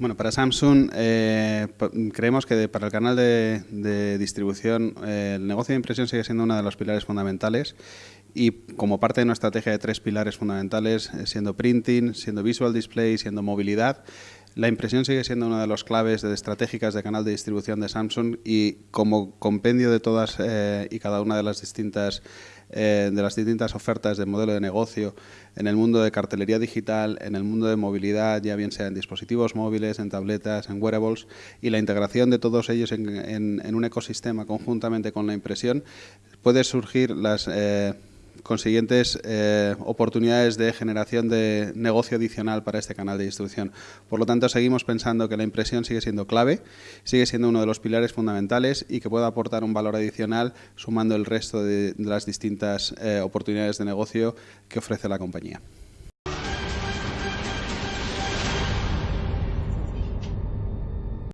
Bueno, para Samsung eh, creemos que para el canal de, distribución eh, el negocio de impresión sigue siendo uno de los pilares fundamentales y como parte de nuestra estrategia de tres pilares fundamentales, eh, siendo printing, siendo visual display, siendo movilidad, la impresión sigue siendo una de las claves de estratégicas de canal de distribución de Samsung y como compendio de todas y cada una de las distintas eh, de las distintas ofertas de modelo de negocio en el mundo de cartelería digital, en el mundo de movilidad, ya bien sea en dispositivos móviles, en tabletas, en wearables, y la integración de todos ellos en, un ecosistema conjuntamente con la impresión, puede surgir las... Eh, consiguientes eh, oportunidades de generación de negocio adicional para este canal de distribución. Por lo tanto, seguimos pensando que la impresión sigue siendo clave, sigue siendo uno de los pilares fundamentales y que puede aportar un valor adicional sumando el resto de, las distintas eh, oportunidades de negocio que ofrece la compañía.